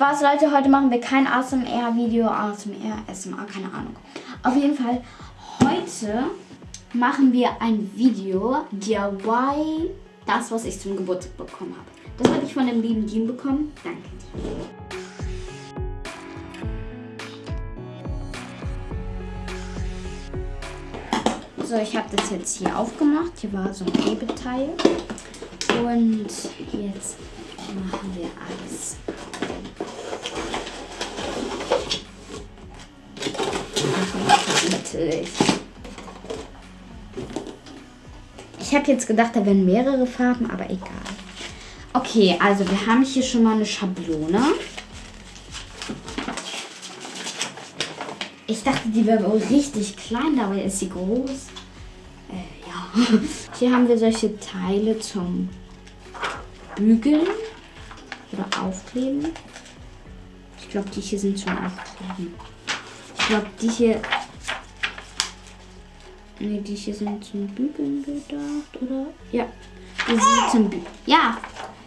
Spaß, Leute. Heute machen wir kein ASMR-Video, ASMR, SMA, keine Ahnung. Auf jeden Fall, heute machen wir ein Video DIY, das, was ich zum Geburtstag bekommen habe. Das habe ich von dem lieben Dean bekommen. Danke. So, ich habe das jetzt hier aufgemacht. Hier war so ein Hebeteil. Und jetzt machen wir alles. Natürlich. Ich habe jetzt gedacht, da wären mehrere Farben, aber egal. Okay, also wir haben hier schon mal eine Schablone. Ich dachte, die wäre wohl richtig klein, dabei ist sie groß. Äh, ja. Hier haben wir solche Teile zum Bügeln oder Aufkleben. Ich glaube, die hier sind zum Aufkleben. Ich glaube, die hier... Ne, die hier sind zum Bügeln gedacht, oder? Ja, die sind zum Bügeln. Ja,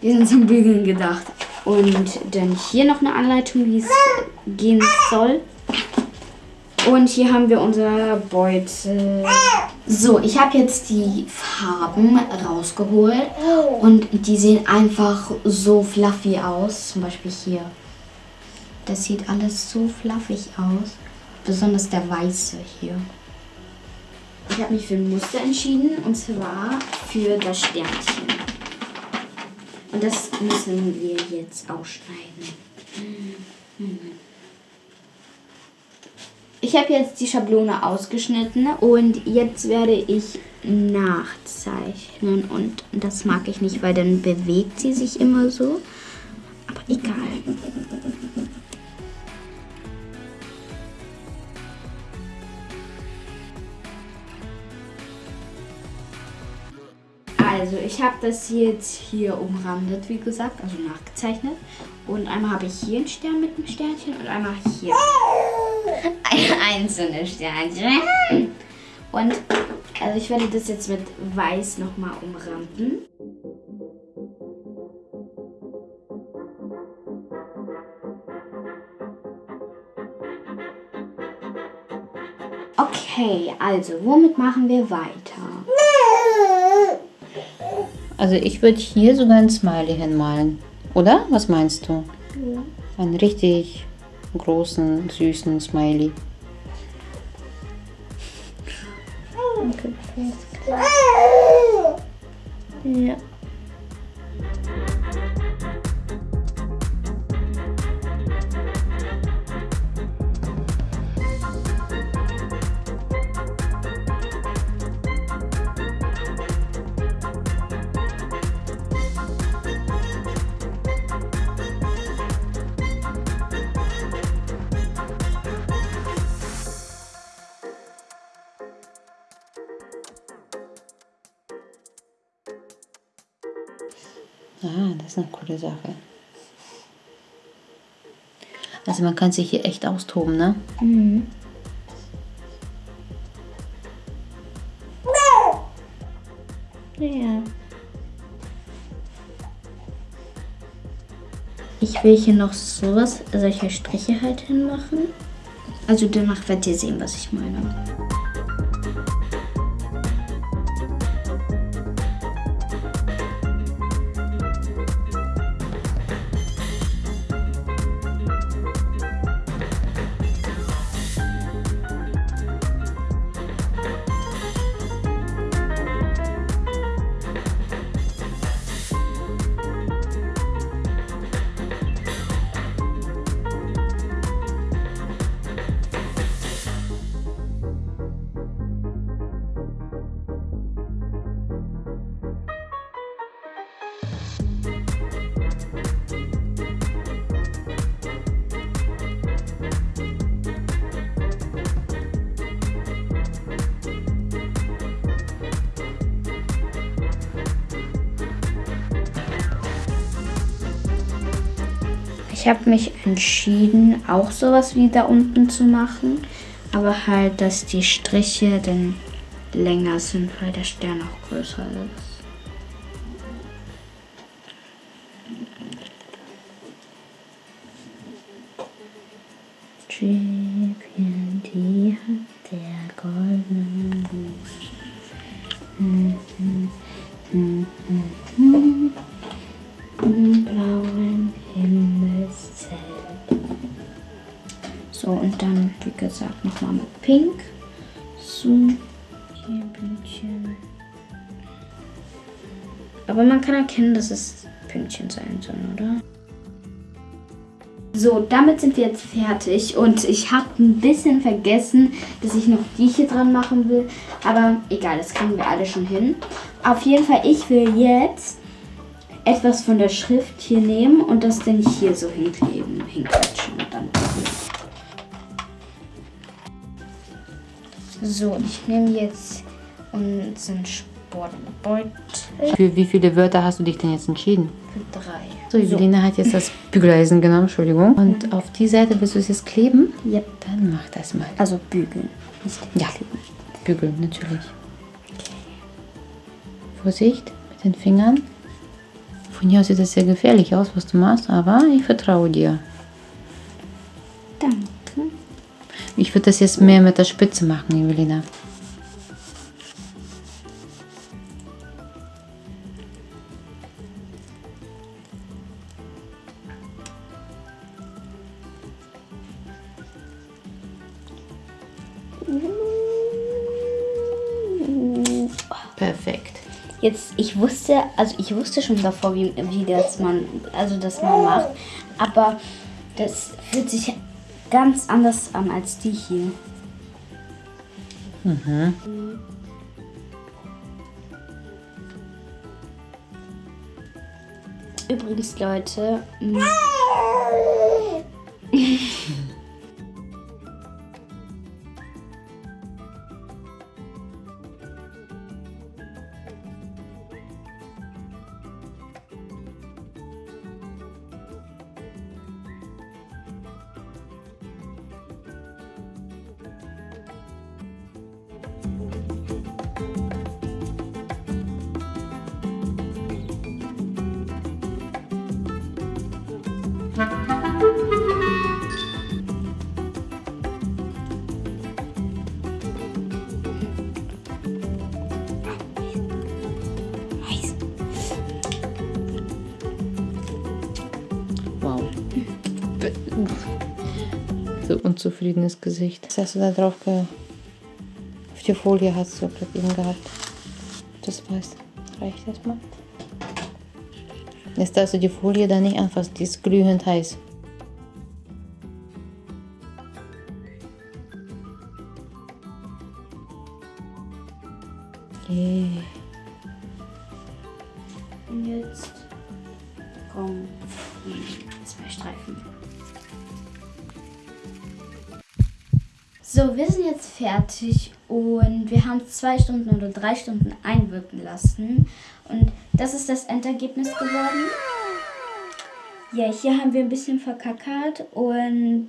die sind zum Bügeln gedacht. Und dann hier noch eine Anleitung, wie es gehen soll. Und hier haben wir unser Beutel. So, ich habe jetzt die Farben rausgeholt. Und die sehen einfach so fluffy aus. Zum Beispiel hier. Das sieht alles so fluffig aus. Besonders der weiße hier. Ich habe mich für ein Muster entschieden. Und zwar für das Sternchen. Und das müssen wir jetzt ausschneiden. Ich habe jetzt die Schablone ausgeschnitten und jetzt werde ich nachzeichnen. Und das mag ich nicht, weil dann bewegt sie sich immer so. Aber egal. Also ich habe das jetzt hier umrandet, wie gesagt, also nachgezeichnet. Und einmal habe ich hier einen Stern mit einem Sternchen und einmal hier ein einzelnes Sternchen. Und also ich werde das jetzt mit Weiß nochmal umranden. Okay, also womit machen wir weiter? Also ich würde hier sogar ein Smiley hinmalen. Oder? Was meinst du? Ja. Einen richtig großen, süßen Smiley. Okay, ja. Ah, das ist eine coole Sache. Also man kann sich hier echt austoben, ne? Mhm. Ja. Ich will hier noch sowas, solche Striche halt hinmachen. Also danach werdet ihr sehen, was ich meine. Ich habe mich entschieden, auch sowas wie da unten zu machen. Aber halt, dass die Striche dann länger sind, weil der Stern auch größer ist. Schäfchen, die hat der goldenen Aber man kann erkennen, dass es Pünktchen sein sollen, oder? So, damit sind wir jetzt fertig und ich habe ein bisschen vergessen, dass ich noch die hier dran machen will. Aber egal, das kriegen wir alle schon hin. Auf jeden Fall, ich will jetzt etwas von der Schrift hier nehmen und das dann hier so hinkleben, hinklatschen und dann. So, ich nehme jetzt unseren Sportbeutel Für wie viele Wörter hast du dich denn jetzt entschieden? für drei. So, Evelina hat jetzt das Bügeleisen genommen, Entschuldigung. Und auf die Seite willst du es jetzt kleben? Yep. Dann mach das mal. Also bügeln. Ja, bügeln, natürlich. Vorsicht mit den Fingern. Von hier aus sieht das sehr gefährlich aus, was du machst, aber ich vertraue dir. Danke. Ich würde das jetzt mehr mit der Spitze machen, Evelina. Perfekt. Jetzt, ich wusste, also ich wusste schon davor, wie, wie das man, also das man macht, aber das fühlt sich ganz anders an als die hier. Übrigens, Leute, unzufriedenes Gesicht. Was hast du da drauf ge... Auf die Folie hast du gerade eben gehabt. Das weiß. Reicht das mal? Jetzt darfst du die Folie da nicht anfassen. Die ist glühend heiß. Wir sind jetzt fertig und wir haben zwei Stunden oder drei Stunden einwirken lassen. Und das ist das Endergebnis geworden. Ja, hier haben wir ein bisschen verkackert und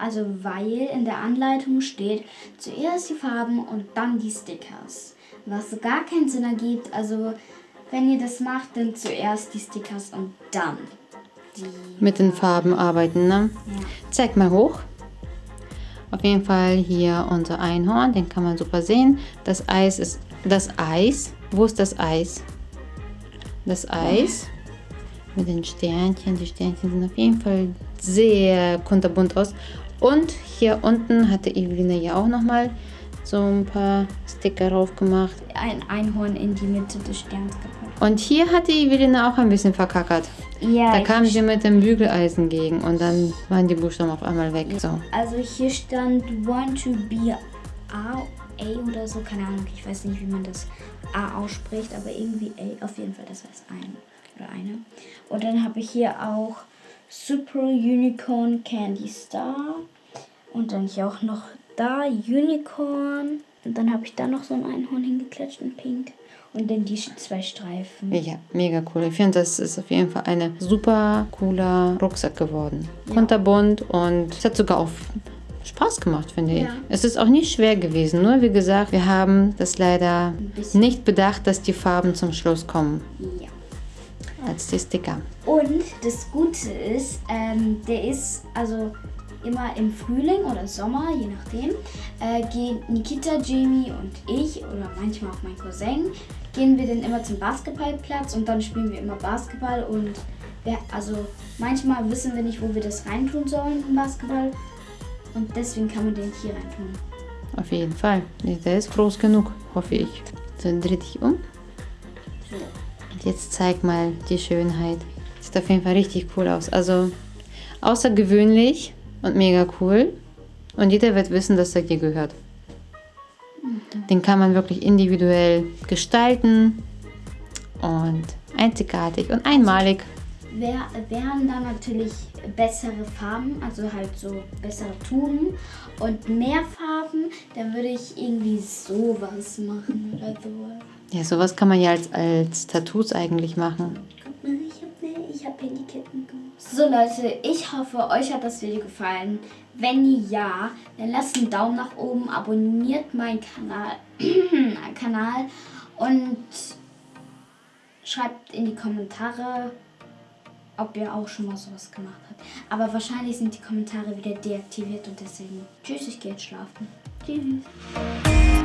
also weil in der Anleitung steht zuerst die Farben und dann die Stickers. Was gar keinen Sinn ergibt. Also wenn ihr das macht, dann zuerst die Stickers und dann die. Mit den Farben arbeiten, ne? Ja. Zeig mal hoch. Auf jeden Fall hier unser Einhorn, den kann man super sehen. Das Eis ist das Eis. Wo ist das Eis? Das Eis mit den Sternchen. Die Sternchen sehen auf jeden Fall sehr kunterbunt aus. Und hier unten hatte Evelina ja auch nochmal so ein paar Sticker drauf gemacht. Ein Einhorn in die Mitte des Sterns gepackt. Und hier hat die Evelina auch ein bisschen verkackert. Ja, Da kam sie mit dem Bügeleisen gegen und dann waren die Buchstaben auf einmal weg. So. Also hier stand want to be A, A oder so, keine Ahnung, ich weiß nicht, wie man das A ausspricht, aber irgendwie A, auf jeden Fall, das heißt ein oder eine. Und dann habe ich hier auch Super Unicorn Candy Star und dann hier auch noch da Unicorn und dann habe ich da noch so ein Einhorn hingeklatscht in Pink und dann die zwei Streifen. Ja, mega cool. Ich finde, das ist auf jeden Fall ein super cooler Rucksack geworden. Kunterbunt und es hat sogar auch Spaß gemacht, finde ich. Ja. Es ist auch nicht schwer gewesen. Nur, wie gesagt, wir haben das leider nicht bedacht, dass die Farben zum Schluss kommen Ja. als die Sticker. Und das Gute ist, ähm, der ist, also immer im Frühling oder Sommer, je nachdem, äh, gehen Nikita, Jamie und ich oder manchmal auch mein Cousin, gehen wir dann immer zum Basketballplatz und dann spielen wir immer Basketball und wir, also manchmal wissen wir nicht, wo wir das reintun sollen im Basketball und deswegen kann man den hier reintun. Auf jeden Fall. Der ist groß genug, hoffe ich. So, dreh dich um. So. Und jetzt zeig mal die Schönheit. Sieht auf jeden Fall richtig cool aus. Also außergewöhnlich und mega cool. Und jeder wird wissen, dass er dir gehört. Den kann man wirklich individuell gestalten und einzigartig und einmalig. Wär, wären da natürlich bessere Farben, also halt so bessere Tuben und mehr Farben, dann würde ich irgendwie sowas machen oder sowas. Ja, sowas kann man ja als, als Tattoos eigentlich machen. Guck mal, ich habe ne, ich hab Handyketten gemacht. So Leute, ich hoffe, euch hat das Video gefallen. Wenn ja, dann lasst einen Daumen nach oben, abonniert meinen Kanal, Kanal und schreibt in die Kommentare, ob ihr auch schon mal sowas gemacht habt. Aber wahrscheinlich sind die Kommentare wieder deaktiviert und deswegen tschüss, ich gehe jetzt schlafen. Tschüss.